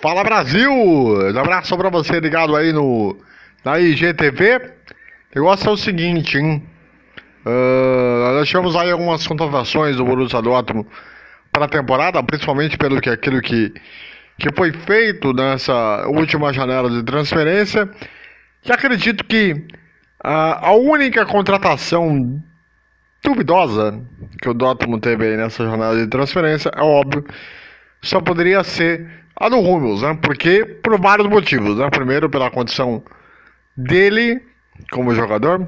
Fala Brasil! Um abraço pra você ligado aí no na IGTV. O negócio é o seguinte, hein? Uh, nós tivemos aí algumas contratações do Borussia Dortmund para a temporada, principalmente pelo que aquilo que, que foi feito nessa última janela de transferência. E acredito que uh, a única contratação duvidosa que o Dortmund teve aí nessa janela de transferência, é óbvio, só poderia ser a do Hummels, né? Porque por vários motivos, né? Primeiro, pela condição dele como jogador.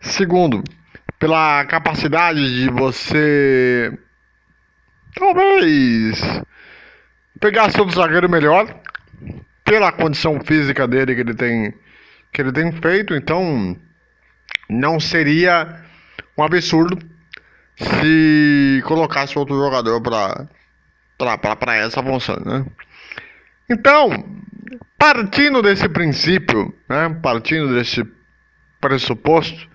Segundo, pela capacidade de você talvez pegar seu zagueiro melhor pela condição física dele que ele tem que ele tem feito, então não seria um absurdo se colocasse outro jogador para para essa função, né? Então, partindo desse princípio, né, partindo desse pressuposto,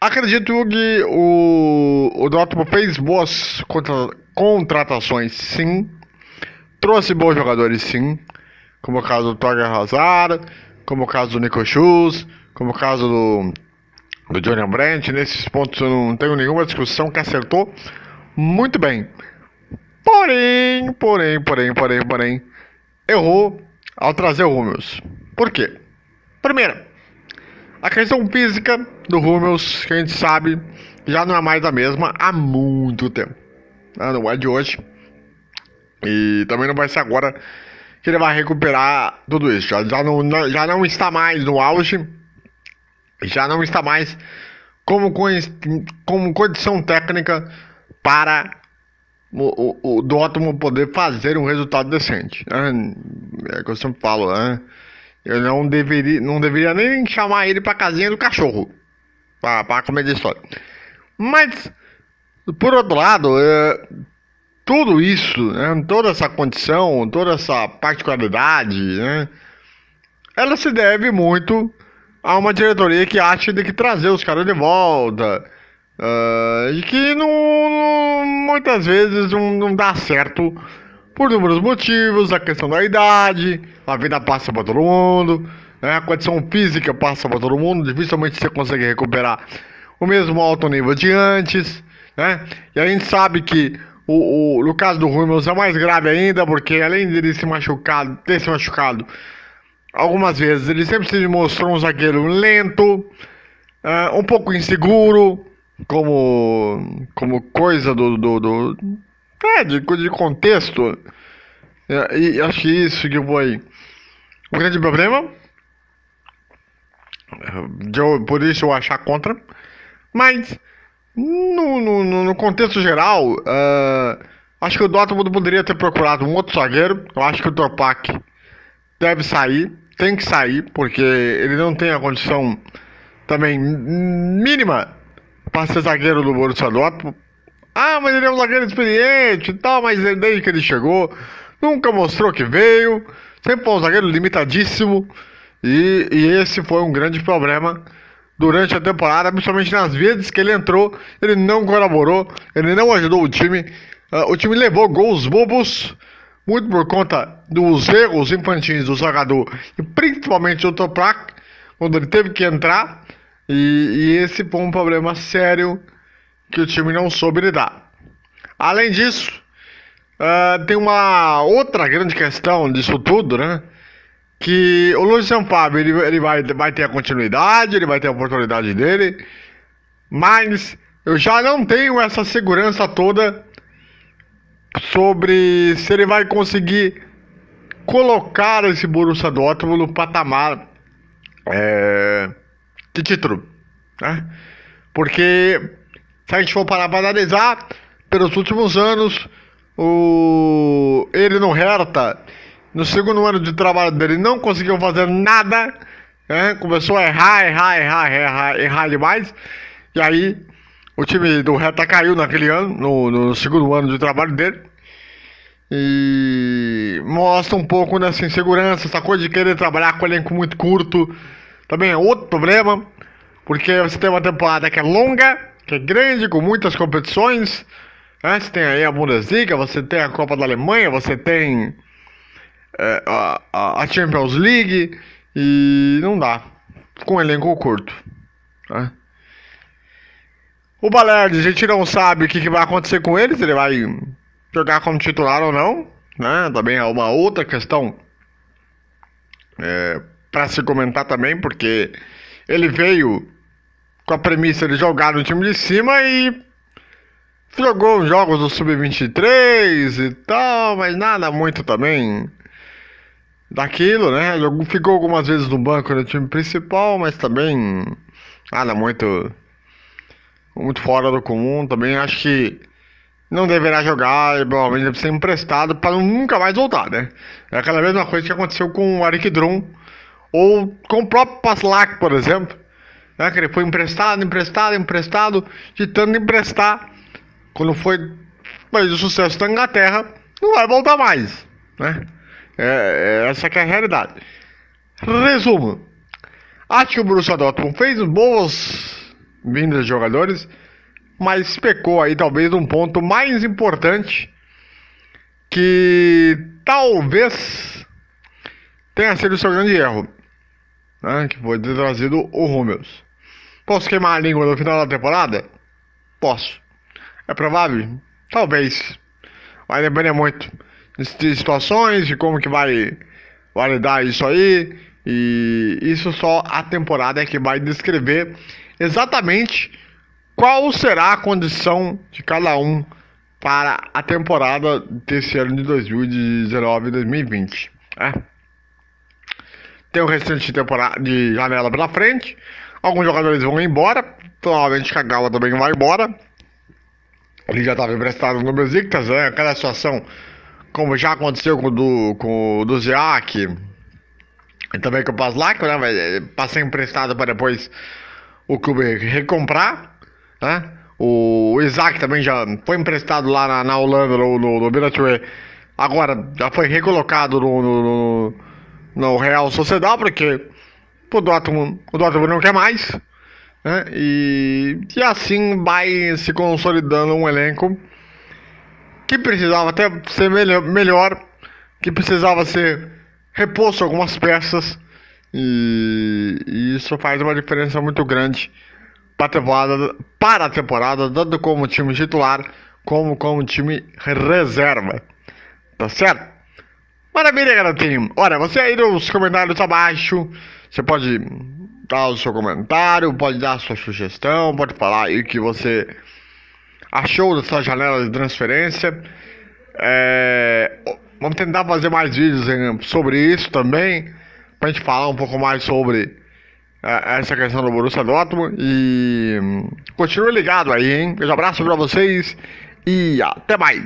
acredito que o, o Dortmund fez boas contra, contratações, sim, trouxe bons jogadores, sim, como o caso do Torger Hazard, como o caso do Nico Schultz, como o caso do, do Johnny Brandt, nesses pontos eu não tenho nenhuma discussão que acertou muito bem. Porém, porém, porém, porém, porém, errou ao trazer o Rummels. Por quê? Primeiro, a questão física do Rummels, que a gente sabe, já não é mais a mesma há muito tempo. Né? Não é de hoje. E também não vai ser agora que ele vai recuperar tudo isso. Já, já, não, já não está mais no auge, já não está mais como, como condição técnica para o, o, o Dortmund poder fazer um resultado decente. Né? É o que eu sempre falo, né? Eu não deveria, não deveria nem chamar ele pra casinha do cachorro. Pra comer de história. Mas, por outro lado, é, tudo isso, né, toda essa condição, toda essa particularidade, né, ela se deve muito a uma diretoria que acha de que trazer os caras de volta Uh, e que não, não, muitas vezes não, não dá certo por inúmeros motivos, a questão da idade, a vida passa para todo mundo, né? a condição física passa para todo mundo, dificilmente você consegue recuperar o mesmo alto nível de antes, né? E a gente sabe que o, o, no caso do Rummels é mais grave ainda, porque além de ele se machucado, ter se machucado algumas vezes, ele sempre se mostrou um zagueiro lento, uh, um pouco inseguro, como, como coisa do, do, do é, de, de contexto. É, e acho que isso que foi o grande problema. Eu, por isso eu achar contra. Mas, no, no, no contexto geral, uh, acho que o Dortmund poderia ter procurado um outro zagueiro. Eu acho que o Torpak deve sair, tem que sair, porque ele não tem a condição também mínima para ser zagueiro do Borussia Dortmund. Ah, mas ele é um zagueiro experiente e tal, mas desde que ele chegou, nunca mostrou que veio. Sempre foi um zagueiro limitadíssimo. E, e esse foi um grande problema durante a temporada, principalmente nas vezes que ele entrou, ele não colaborou, ele não ajudou o time. Uh, o time levou gols bobos, muito por conta dos erros infantis do jogador e principalmente do Toprak, quando ele teve que entrar. E, e esse foi um problema sério que o time não soube lidar. Além disso, uh, tem uma outra grande questão disso tudo, né? Que o Luiz Fábio ele, ele vai, vai ter a continuidade, ele vai ter a oportunidade dele, mas eu já não tenho essa segurança toda sobre se ele vai conseguir colocar esse Borussia Dortmund no patamar é, de título, né? Porque se a gente for parar para analisar, pelos últimos anos, o ele no Hertha, no segundo ano de trabalho dele, não conseguiu fazer nada, né? Começou a errar, errar, errar, errar, errar demais, e aí o time do Hertha caiu naquele ano, no, no segundo ano de trabalho dele. E mostra um pouco dessa insegurança, essa coisa de querer trabalhar com elenco muito curto, também é outro problema, porque você tem uma temporada que é longa, que é grande, com muitas competições. Né? Você tem aí a Bundesliga, você tem a Copa da Alemanha, você tem é, a, a Champions League e não dá. Com um elenco curto. Né? O Balerdi, a gente não sabe o que, que vai acontecer com ele, se ele vai jogar como titular ou não. Né? Também é uma outra questão é, para se comentar também, porque ele veio com a premissa de jogar no time de cima e jogou jogos do Sub-23 e tal, mas nada muito também daquilo, né? Ficou algumas vezes no banco no time principal, mas também nada muito muito fora do comum. Também acho que não deverá jogar e provavelmente deve ser emprestado para nunca mais voltar, né? É aquela mesma coisa que aconteceu com o Arik Drum ou com o próprio Paslak, por exemplo, né? que ele foi emprestado, emprestado, emprestado, de tanto emprestar, quando foi o sucesso da Inglaterra, não vai voltar mais, né? É, é, essa é a realidade. Resumo. Acho que o Borussia Dortmund fez boas vindas de jogadores, mas pecou aí talvez um ponto mais importante que talvez tenha sido o seu grande erro, né? que foi trazido o Rúmeus. Posso queimar a língua no final da temporada? Posso. É provável? Talvez. Vai depender muito de situações, de como que vai validar isso aí. E isso só a temporada é que vai descrever exatamente qual será a condição de cada um para a temporada desse ano de 2019 e 2020. É. Tem o restante de temporada de janela pela frente. Alguns jogadores vão embora. Provavelmente Kagawa também vai embora. Ele já estava emprestado no Besiktas, né? Aquela situação como já aconteceu com o do, com do Ziak, e também com o Paslak, né? Passar emprestado para depois o clube recomprar, né? O, o Isaac também já foi emprestado lá na, na Holanda, no, no, no Agora já foi recolocado no, no, no Real Sociedade, porque o Dortmund, o Dortmund não quer mais. Né? E, e assim vai se consolidando um elenco que precisava até ser melhor, melhor que precisava ser reposto algumas peças e, e, isso faz uma diferença muito grande para a temporada, para a temporada tanto como time titular como como time reserva, tá certo? Maravilha, garotinho. Olha, você aí nos comentários abaixo, você pode dar o seu comentário, pode dar a sua sugestão, pode falar aí que você achou dessa janela de transferência. É, vamos tentar fazer mais vídeos sobre isso também, para a gente falar um pouco mais sobre é, essa questão do Borussia Dortmund. E continue ligado aí, hein? Um abraço para vocês e até mais!